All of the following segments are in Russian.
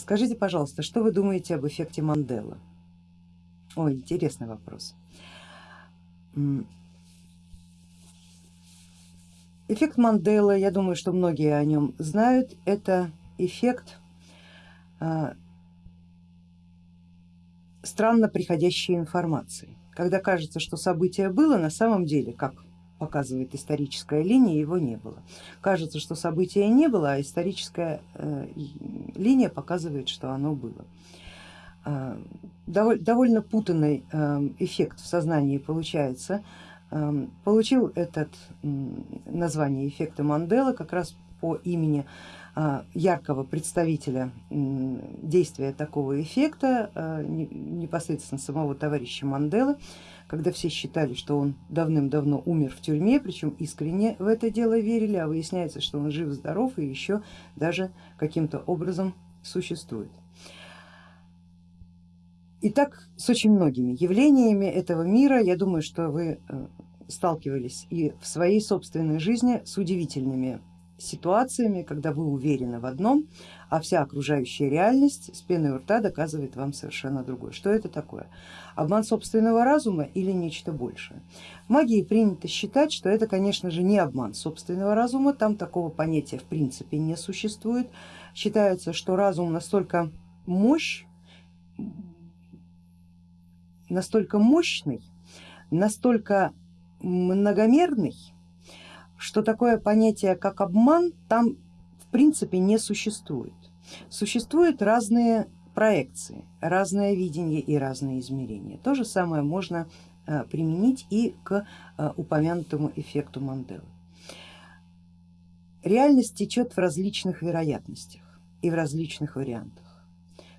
Скажите, пожалуйста, что вы думаете об эффекте Мандела? Ой, интересный вопрос. Эффект Мандела, я думаю, что многие о нем знают, это эффект а, странно приходящей информации. Когда кажется, что событие было, на самом деле, как показывает историческая линия, его не было. Кажется, что события не было, а историческая э, линия показывает, что оно было. А, довольно путанный э, эффект в сознании получается Эм, получил этот название эффекта Мандела как раз по имени а, яркого представителя действия такого эффекта, а, непосредственно самого товарища Манделы, когда все считали, что он давным-давно умер в тюрьме, причем искренне в это дело верили, а выясняется, что он жив-здоров и еще даже каким-то образом существует. И так с очень многими явлениями этого мира, я думаю, что вы э, сталкивались и в своей собственной жизни с удивительными ситуациями, когда вы уверены в одном, а вся окружающая реальность с пеной у рта доказывает вам совершенно другое. Что это такое? Обман собственного разума или нечто большее? В магии принято считать, что это конечно же не обман собственного разума, там такого понятия в принципе не существует. Считается, что разум настолько мощь, настолько мощный, настолько многомерный, что такое понятие как обман там в принципе не существует. Существуют разные проекции, разное видение и разные измерения. То же самое можно э, применить и к э, упомянутому эффекту Манделы. Реальность течет в различных вероятностях и в различных вариантах.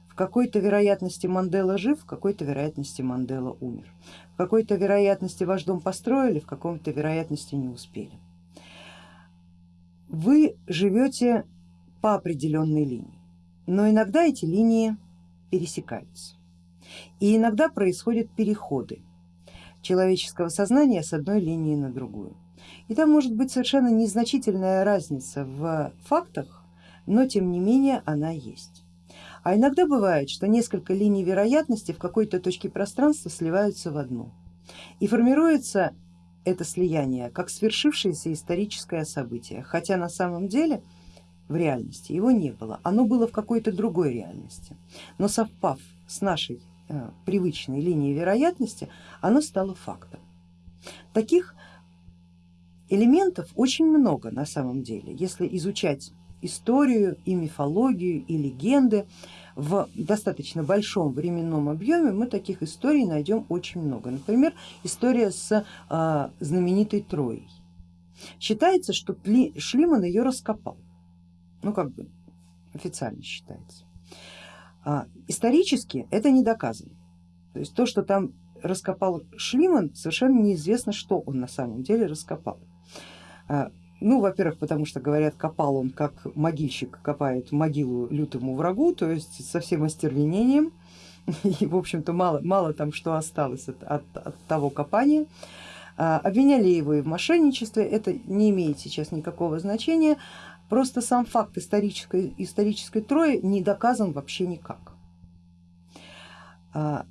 В какой-то вероятности Мандела жив, в какой-то вероятности Мандела умер. В какой-то вероятности ваш дом построили, в каком-то вероятности не успели. Вы живете по определенной линии, но иногда эти линии пересекаются. И иногда происходят переходы человеческого сознания с одной линии на другую. И там может быть совершенно незначительная разница в фактах, но тем не менее она есть. А иногда бывает, что несколько линий вероятности в какой-то точке пространства сливаются в одну. И формируется это слияние как свершившееся историческое событие, хотя на самом деле в реальности его не было, оно было в какой-то другой реальности, но совпав с нашей э, привычной линией вероятности, оно стало фактом. Таких элементов очень много на самом деле, если изучать историю и мифологию и легенды в достаточно большом временном объеме, мы таких историй найдем очень много. Например, история с а, знаменитой Троей. Считается, что Шлиман ее раскопал, ну как бы официально считается. А, исторически это не доказано. То есть то, что там раскопал Шлиман, совершенно неизвестно, что он на самом деле раскопал. А, ну, во-первых, потому что говорят, копал он как могильщик копает могилу лютому врагу, то есть со всем остервенением. И в общем-то мало, мало там что осталось от, от, от того копания. А, обвиняли его и в мошенничестве, это не имеет сейчас никакого значения, просто сам факт исторической, исторической трои не доказан вообще никак. А,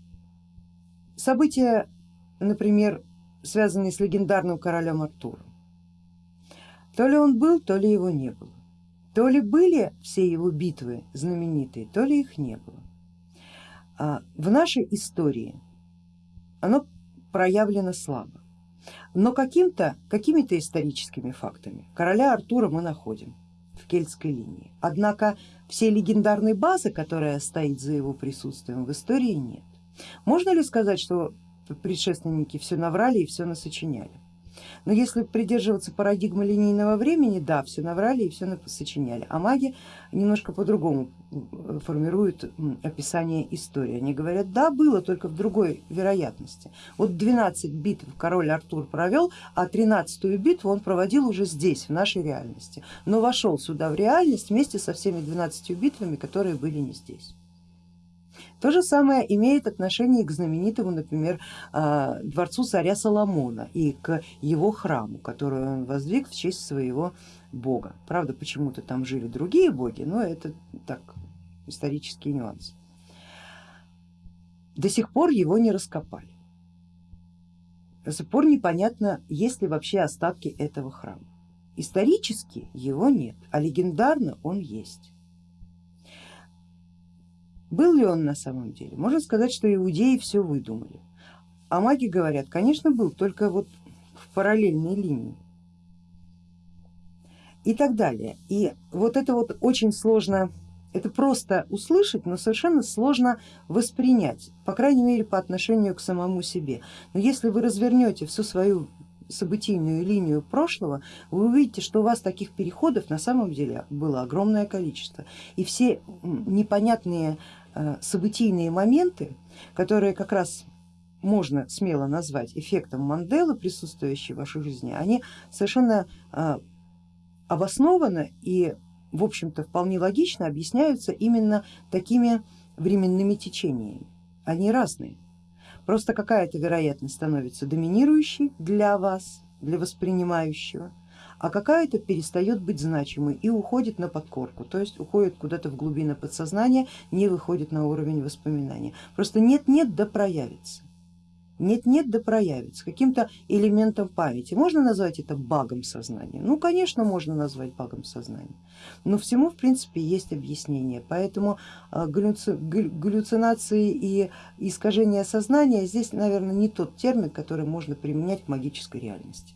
события, например, связанные с легендарным королем Артуром, то ли он был, то ли его не было. То ли были все его битвы знаменитые, то ли их не было. А в нашей истории оно проявлено слабо, но каким-то, какими-то историческими фактами короля Артура мы находим в кельтской линии. Однако всей легендарной базы, которая стоит за его присутствием в истории нет. Можно ли сказать, что предшественники все наврали и все насочиняли? Но если придерживаться парадигмы линейного времени, да, все наврали и все сочиняли, а маги немножко по-другому формируют описание истории. Они говорят, да, было только в другой вероятности. Вот 12 битв король Артур провел, а 13 битву он проводил уже здесь, в нашей реальности, но вошел сюда в реальность вместе со всеми 12 битвами, которые были не здесь. То же самое имеет отношение к знаменитому, например, а, дворцу царя Соломона и к его храму, который он воздвиг в честь своего бога. Правда, почему-то там жили другие боги, но это так исторические нюансы. До сих пор его не раскопали. До сих пор непонятно, есть ли вообще остатки этого храма. Исторически его нет, а легендарно он есть. Был ли он на самом деле? Можно сказать, что иудеи все выдумали. А маги говорят, конечно был, только вот в параллельной линии. И так далее. И вот это вот очень сложно, это просто услышать, но совершенно сложно воспринять, по крайней мере по отношению к самому себе. Но если вы развернете всю свою событийную линию прошлого, вы увидите, что у вас таких переходов на самом деле было огромное количество. И все непонятные событийные моменты, которые как раз можно смело назвать эффектом Манделы, присутствующие в вашей жизни, они совершенно э, обоснованно и в общем-то вполне логично объясняются именно такими временными течениями. Они разные. Просто какая-то вероятность становится доминирующей для вас, для воспринимающего, а какая-то перестает быть значимой и уходит на подкорку, то есть уходит куда-то в глубины подсознания, не выходит на уровень воспоминания. Просто нет-нет да проявится нет-нет да проявится каким-то элементом памяти. Можно назвать это багом сознания? Ну, конечно, можно назвать багом сознания, но всему в принципе есть объяснение, поэтому а, галлюцинации и искажения сознания здесь, наверное, не тот термин, который можно применять к магической реальности.